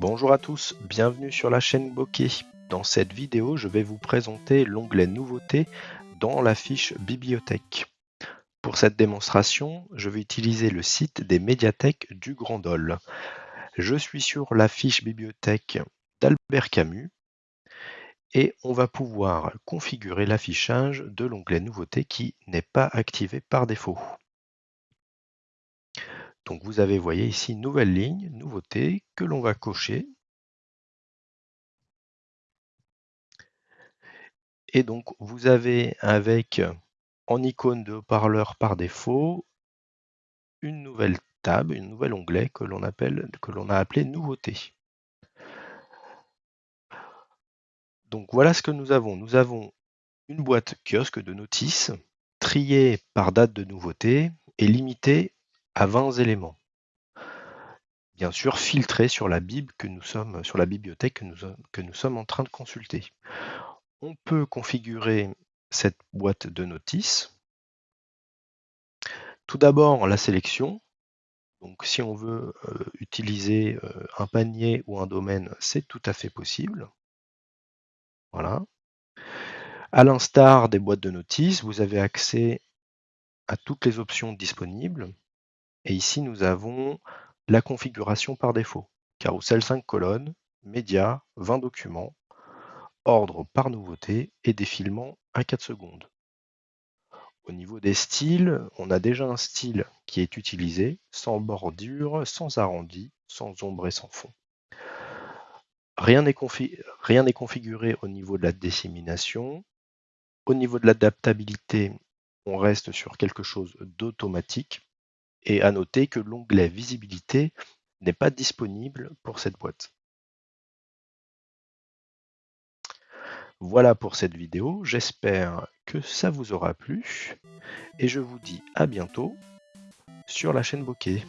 Bonjour à tous, bienvenue sur la chaîne Bokeh. Dans cette vidéo, je vais vous présenter l'onglet Nouveautés dans la fiche Bibliothèque. Pour cette démonstration, je vais utiliser le site des médiathèques du Grand Dole. Je suis sur la fiche Bibliothèque d'Albert Camus et on va pouvoir configurer l'affichage de l'onglet Nouveautés qui n'est pas activé par défaut. Donc vous avez, voyez ici, nouvelle ligne, nouveauté, que l'on va cocher. Et donc vous avez avec en icône de haut-parleur par défaut une nouvelle table, un nouvel onglet que l'on que l'on a appelé nouveauté. Donc voilà ce que nous avons. Nous avons une boîte kiosque de notices triée par date de nouveauté et limitée à 20 éléments. Bien sûr, filtré sur la Bible que nous sommes, sur la bibliothèque que nous, que nous sommes en train de consulter. On peut configurer cette boîte de notices. Tout d'abord, la sélection. Donc, si on veut euh, utiliser euh, un panier ou un domaine, c'est tout à fait possible. Voilà. À l'instar des boîtes de notices, vous avez accès à toutes les options disponibles. Et ici, nous avons la configuration par défaut. Carousel 5 colonnes, médias, 20 documents, ordre par nouveauté et défilement à 4 secondes. Au niveau des styles, on a déjà un style qui est utilisé, sans bordure, sans arrondi, sans ombre et sans fond. Rien n'est configuré au niveau de la dissémination. Au niveau de l'adaptabilité, on reste sur quelque chose d'automatique. Et à noter que l'onglet Visibilité n'est pas disponible pour cette boîte. Voilà pour cette vidéo, j'espère que ça vous aura plu et je vous dis à bientôt sur la chaîne Bokeh.